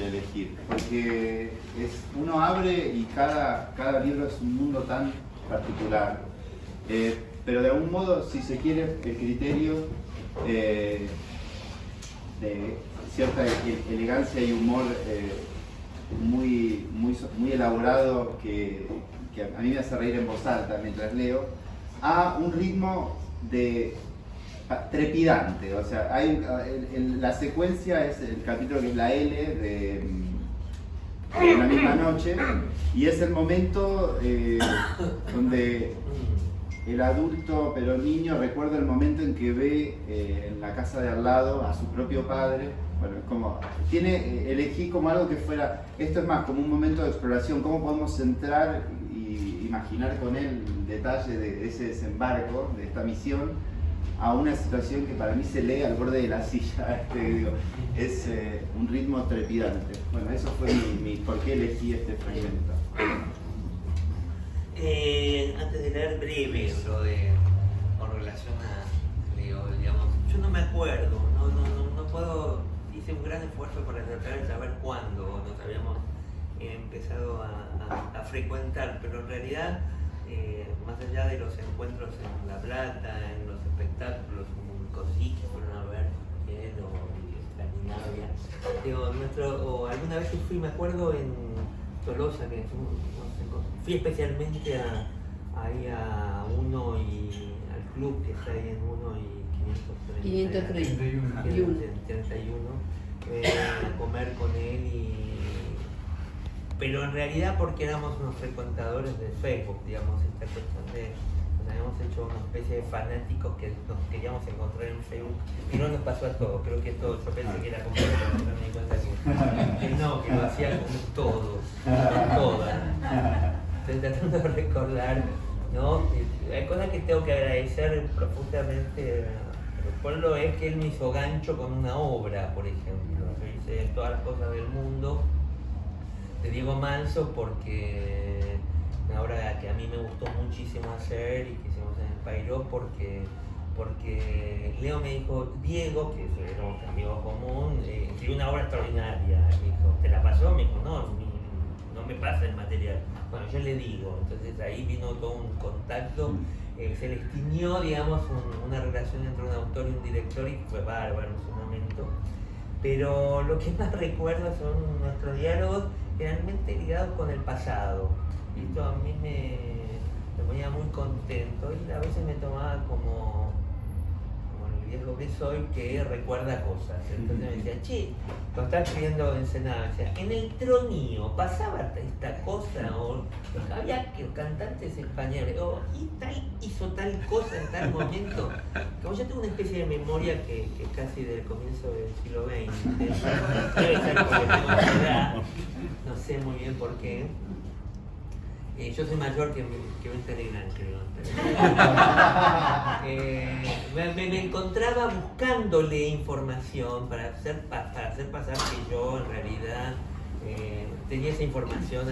elegir, porque es, uno abre y cada, cada libro es un mundo tan particular. Eh, pero de algún modo, si se quiere, el criterio eh, de cierta e-, elegancia y humor eh, muy, muy, muy elaborado que, que a mí me hace reír en voz alta mientras leo, a un ritmo de trepidante, o sea, la secuencia es el capítulo que es la L de, la misma noche y es el momento eh, donde el adulto pero niño recuerda el momento en que ve eh, en la casa de al lado a su propio padre. Bueno, como, tiene, eh, elegí como algo que fuera, esto es más como un momento de exploración, cómo podemos centrar y imaginar con él el detalle de ese desembarco, de esta misión, a una situación que para mí se lee al borde de la silla, este, es eh, un ritmo trepidante. Bueno, eso fue mi, por qué elegí este fragmento. Eh, antes de leer breve de, con relación a digamos, yo no me acuerdo, no, no, no, no puedo, hice un gran esfuerzo para tratar de saber cuándo nos habíamos empezado a, a frecuentar, pero en realidad eh, más allá de los encuentros en La Plata, en los espectáculos como Cosí que fueron a ver o Escandinavia, digo, nuestro, o alguna vez fui, me acuerdo, en Tolosa, que fui especialmente a, ahí a uno y al club que está ahí en uno y 531, 531 eh, a comer con él y pero en realidad porque éramos unos frecuentadores de Facebook, digamos, esta cuestión de, nos habíamos hecho una especie de fanáticos que nos queríamos encontrar en Facebook y no nos pasó a todos, creo que todo, yo pensé que era como no me di cuenta que, no, que lo hacían con todos, con todas. Estoy tratando de recordar, ¿no? Hay cosas que tengo que agradecer profundamente por lo es que él me hizo gancho con una obra, por ejemplo. Yo hice todas las cosas del mundo de Diego Manso porque una obra que a mí me gustó muchísimo hacer y que hicimos en el Pairo porque, porque Leo me dijo, Diego, que era un amigo común, eh, escribió una obra extraordinaria. Me dijo, ¿te la pasó? Me dijo, no, no me pasa el material. Bueno, yo le digo, entonces ahí vino todo un contacto, eh, se le estiñó, digamos, una relación entre un autor y un director y fue bárbaro en su momento. Pero lo que más recuerdo son nuestros diálogos generalmente ligados con el pasado. Esto a mí me, me ponía muy contento y a veces me tomaba como viejo que soy que recuerda cosas. Entonces me decía, che, cuando estaba escribiendo Ensenada, decía, en el tronío pasaba esta cosa, o había que cantantes españoles, o y tal hizo tal cosa en tal momento. Yo tengo una especie de memoria que, casi del comienzo del siglo XX, no sé muy bien por qué. Eh, yo soy mayor que, que Telegram, creo. eh, me, encontraba buscándole información para hacer, para hacer pasar que yo en realidad eh, tenía esa información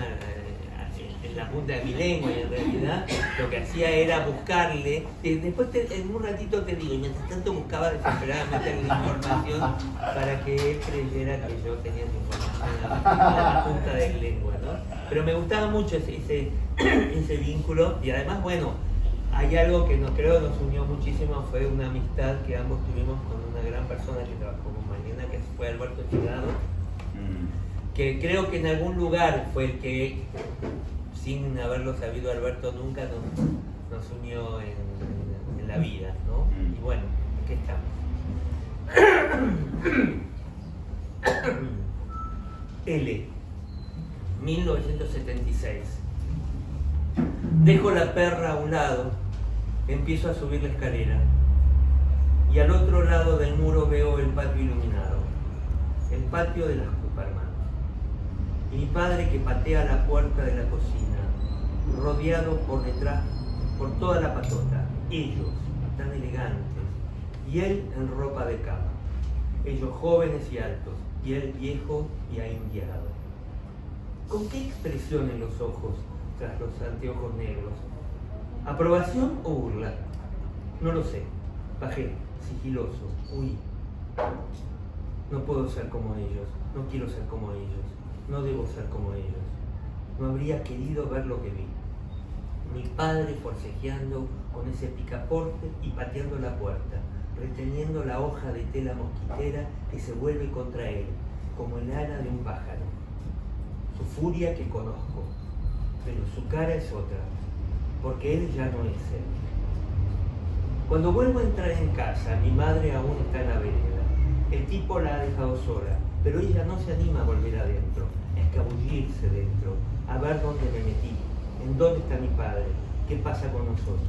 en la punta de mi lengua y en realidad lo que hacía era buscarle, después en un ratito te digo, y mientras tanto buscaba desesperadamente la información para que él creyera que yo tenía esa información en la, punta de mi lengua, ¿no? Pero me gustaba mucho ese, ese, vínculo y además, bueno, hay algo que nos creo nos unió muchísimo, fue una amistad que ambos tuvimos con una gran persona que trabajó con Mariana, que fue Alberto Chigado, mm. que creo que en algún lugar fue el que sin haberlo sabido Alberto nunca nos, unió en, la vida, ¿no? Mm. Y bueno, aquí estamos. L, 1976. Dejo la perra a un lado, empiezo a subir la escalera y al otro lado del muro veo el patio iluminado, el patio de las Cooperman. Y mi padre que patea la puerta de la cocina rodeado por detrás, por toda la patota. Ellos, tan elegantes, y él en ropa de cama. Ellos jóvenes y altos, y él viejo y aindiado. ¿Con qué expresión en los ojos tras los anteojos negros? ¿Aprobación o burla? No lo sé. Bajé, sigiloso, huí. No puedo ser como ellos, no quiero ser como ellos, no debo ser como ellos. No habría querido ver lo que vi. Mi padre forcejeando con ese picaporte y pateando la puerta, reteniendo la hoja de tela mosquitera que se vuelve contra él, como el ala de un pájaro. Su furia que conozco, pero su cara es otra, porque él ya no es él. Cuando vuelvo a entrar en casa, mi madre aún está en la vereda. El tipo la ha dejado sola, pero ella no se anima a volver adentro, a escabullirse dentro, a ver dónde me metí, en dónde está mi padre, qué pasa con nosotros.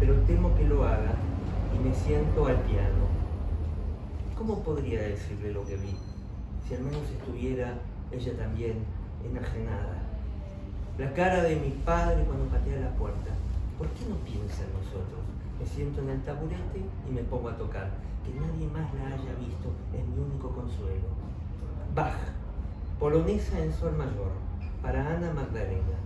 Pero temo que lo haga y me siento al piano. ¿Cómo podría decirle lo que vi? Si al menos estuviera ella también enajenada. La cara de mi padre cuando patea la puerta. ¿Por qué no piensa en nosotros? Me siento en el taburete y me pongo a tocar. Que nadie más la haya visto es mi único consuelo. Bach, polonesa en sol mayor, para Ana Magdalena.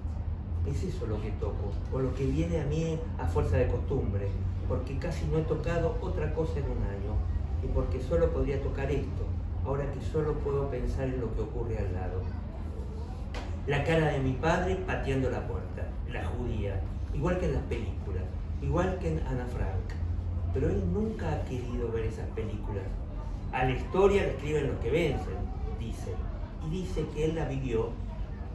Es eso lo que toco, o lo que viene a mí a fuerza de costumbre, porque casi no he tocado otra cosa en un año, y porque solo podría tocar esto, ahora que solo puedo pensar en lo que ocurre al lado. La cara de mi padre pateando la puerta, la judía, igual que en las películas, igual que en Ana Frank. Pero él nunca ha querido ver esas películas. A la historia le escriben los que vencen, dice. Y dice que él la vivió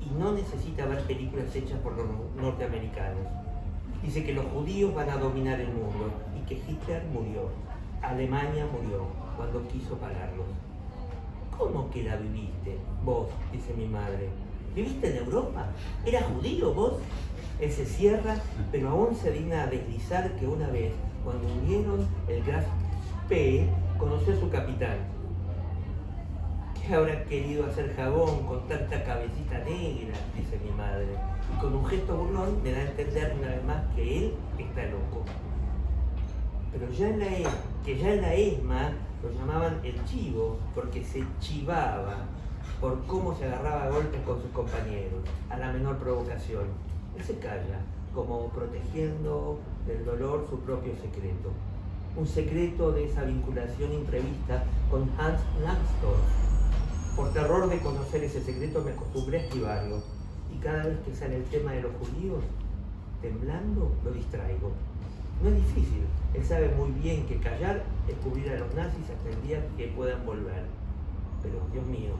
y no necesita ver películas hechas por los norteamericanos. Dice que los judíos van a dominar el mundo y que Hitler murió. Alemania murió cuando quiso pagarlos. ¿Cómo que la viviste? Vos, dice mi madre. ¿Viviste en Europa? ¿Era judío vos? Él se cierra, pero aún se digna a deslizar que una vez, cuando unieron el Graf P, conoció a su capitán. ¿Qué habrá querido hacer jabón con tanta cabecita negra? dice mi madre. Y con un gesto burlón me da a entender una vez más que él está loco. Pero ya en la, e, que ya en la ESMA lo llamaban el chivo, porque se chivaba por cómo se agarraba a golpes con sus compañeros, a la menor provocación. Él se calla, como protegiendo del dolor su propio secreto. Un secreto de esa vinculación imprevista con Hans Langsdorff. Por terror de conocer ese secreto me acostumbré a esquivarlo. Y cada vez que sale el tema de los judíos, temblando, lo distraigo. No es difícil, él sabe muy bien que callar es cubrir a los nazis hasta el día que puedan volver. Pero, Dios mío,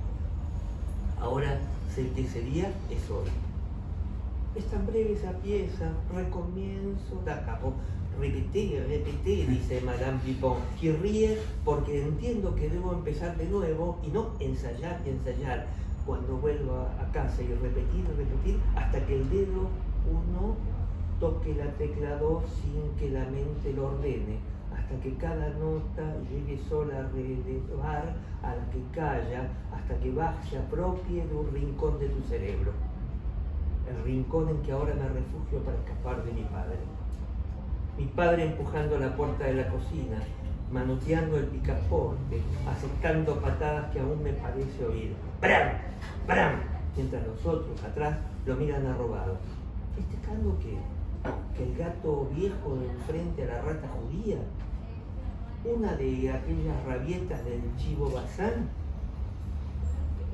Ahora sé que ese día es hoy. Es tan breve esa pieza, recomienzo, da capo, repetí, repetí, dice Madame Pipon, que ríe porque entiendo que debo empezar de nuevo y no ensayar y ensayar cuando vuelvo a casa y repetir y repetir hasta que el dedo uno toque la tecla 2 sin que la mente lo ordene hasta que cada nota llegue sola a relevar a la que calla, hasta que baje, se apropie de un rincón de tu cerebro. El rincón en que ahora me refugio para escapar de mi padre. Mi padre empujando la puerta de la cocina, manoteando el picaporte, aceptando patadas que aún me parece oír. ¡Bram! ¡Bram! Mientras los otros atrás lo miran arrobado. ¿Festejando qué? ¿Que el gato viejo de enfrente a la rata judía? una de aquellas rabietas del chivo Bazán,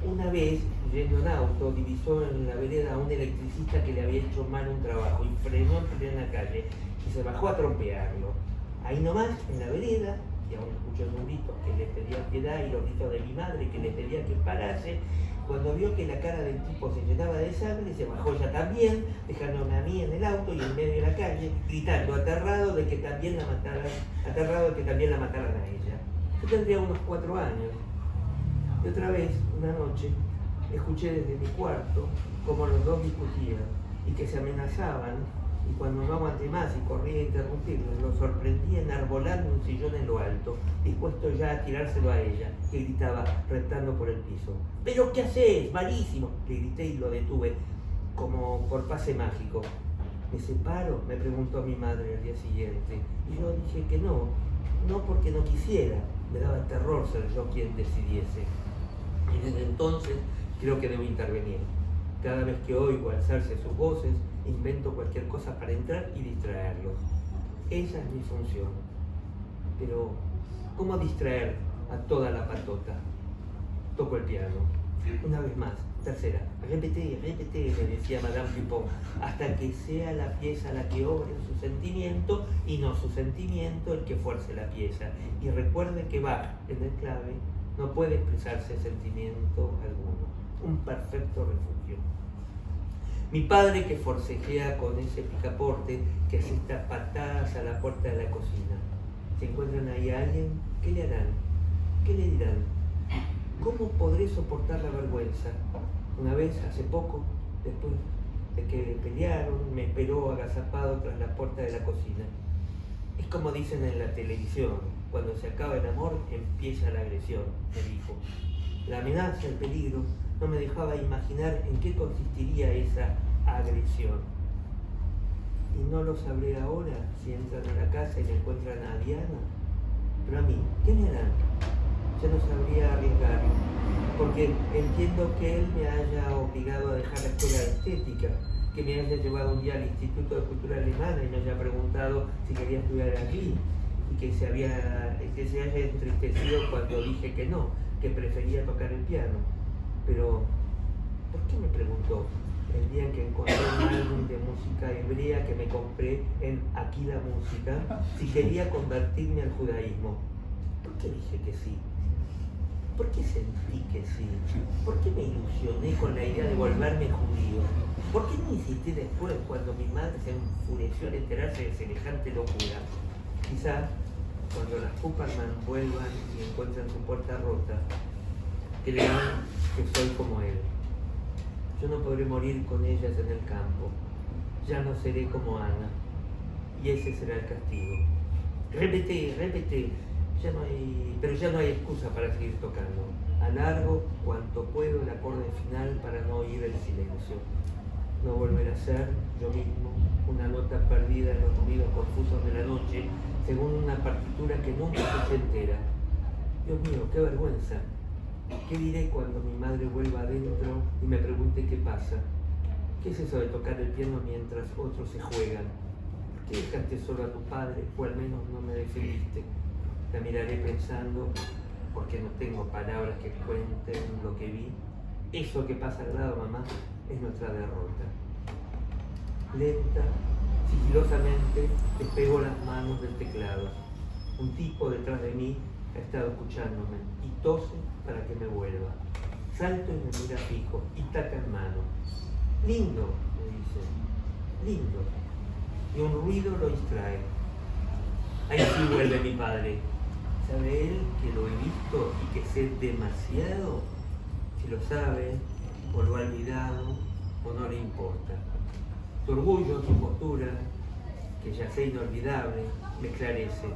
una vez, yendo en auto, divisó en la vereda a un electricista que le había hecho mal un trabajo y frenó en la calle y se bajó a trompearlo. Ahí nomás, en la vereda, y aún escuchó un grito que le pedía piedad y los gritos de mi madre que le pedía que parase, cuando vio que la cara del tipo se llenaba de sangre, se bajó ya también, dejándome a mí en el auto y en medio de la calle, gritando, aterrado de que también la mataran, aterrado de que también la mataran a ella. Yo tendría unos cuatro años. Y otra vez, una noche, escuché desde mi cuarto como los dos discutían y que se amenazaban y cuando no aguanté más y corrí a interrumpirlo, lo sorprendí enarbolando un sillón en lo alto, dispuesto ya a tirárselo a ella, que gritaba retando por el piso. ¿Pero qué haces? Malísimo. Le grité y lo detuve, como por pase mágico. ¿Me separo? me preguntó mi madre al día siguiente. Y yo dije que no, no porque no quisiera, me daba terror ser yo quien decidiese. Y desde entonces creo que debo intervenir. Cada vez que oigo alzarse sus voces, invento cualquier cosa para entrar y distraerlos. Esa es mi función. Pero, ¿cómo distraer a toda la patota. Toco el piano. Una vez más, tercera. Repete, repete, me decía Madame Dupont, hasta que sea la pieza la que obre su sentimiento y no su sentimiento el que fuerce la pieza. Y recuerde que Bach, en el clave, no puede expresarse sentimiento alguno. Un perfecto refugio. Mi padre que forcejea con ese picaporte que asista patadas a la puerta de la cocina. ¿Se encuentran ahí a alguien? ¿Qué le harán? ¿Qué le dirán? ¿Cómo podré soportar la vergüenza? Una vez, hace poco, después de que pelearon, me esperó agazapado tras la puerta de la cocina. Es como dicen en la televisión, cuando se acaba el amor empieza la agresión, me dijo. La amenaza, el peligro, no me dejaba imaginar en qué consistiría esa agresión. Y no lo sabré ahora si entran a la casa y encuentran a Diana. Pero a mí, ¿qué me harán? Ya no sabría arriesgar, porque entiendo que él me haya obligado a dejar la escuela de estética, que me haya llevado un día al Instituto de Cultura Alemana y me haya preguntado si quería estudiar allí, y que se, había, que se haya entristecido cuando dije que no, que prefería tocar el piano. Pero, ¿por qué me preguntó? El día en que encontré un álbum de música hebrea que me compré en Aquí la Música, si quería convertirme al judaísmo. ¿Por qué dije que sí? ¿Por qué sentí que sí? ¿Por qué me ilusioné con la idea de volverme judío? ¿Por qué no insistí después cuando mi madre se enfureció al enterarse de semejante locura? Quizá cuando las Cooperman vuelvan y encuentren su puerta rota, crean que soy como él. Yo no podré morir con ellas en el campo. Ya no seré como Ana. Y ese será el castigo. Repete, repete. Ya no hay, pero ya no hay excusa para seguir tocando. Alargo cuanto puedo el acorde final para no oír el silencio. No volver a ser yo mismo una nota perdida en los ruidos confusos de la noche, según una partitura que nunca se entera. Dios mío, qué vergüenza. ¿Qué diré cuando mi madre vuelva adentro y me pregunte qué pasa? ¿Qué es eso de tocar el piano mientras otros se juegan? ¿Por qué dejaste solo a tu padre o al menos no me defendiste? La miraré pensando, porque no tengo palabras que cuenten lo que vi. Eso que pasa al lado, mamá, es nuestra derrota. Lenta, sigilosamente, despego las manos del teclado. Un tipo detrás de mí ha estado escuchándome y tose para que me vuelva. Salto y me mira fijo y taca en mano. Lindo, me dice, lindo. Y un ruido lo distrae. Ahí sí vuelve mi padre. ¿Sabe él que lo he visto y que sé demasiado? Si lo sabe, o lo ha olvidado, o no le importa. Su orgullo, su postura, que ya sé inolvidable, me esclarece.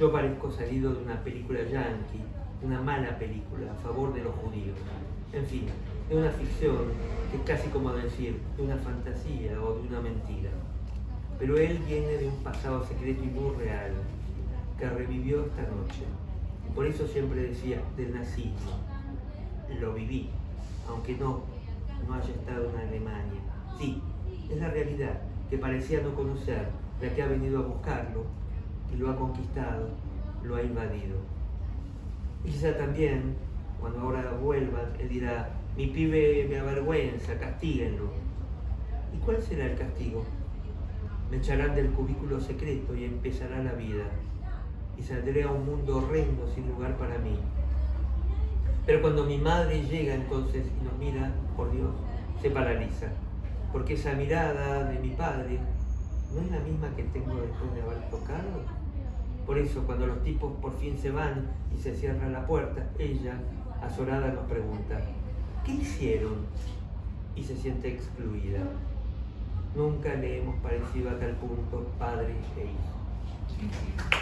Yo parezco salido de una película yankee, una mala película a favor de los judíos. En fin, de una ficción que es casi como decir de una fantasía o de una mentira. Pero él viene de un pasado secreto y muy real, que revivió esta noche. Por eso siempre decía del nazismo. Lo viví, aunque no, no haya estado en Alemania. Sí, es la realidad que parecía no conocer, la que ha venido a buscarlo y lo ha conquistado, lo ha invadido. Y quizá también, cuando ahora vuelva, él dirá, mi pibe me avergüenza, castíguenlo. ¿Y cuál será el castigo? Me echarán del cubículo secreto y empezará la vida. Y saldré a un mundo horrendo sin lugar para mí. Pero cuando mi madre llega entonces y nos mira, por Dios, se paraliza. Porque esa mirada de mi padre no es la misma que tengo después de haber tocado. Por eso, cuando los tipos por fin se van y se cierra la puerta, ella, azorada, nos pregunta, ¿qué hicieron? Y se siente excluida. Nunca le hemos parecido a tal punto padre e hijo.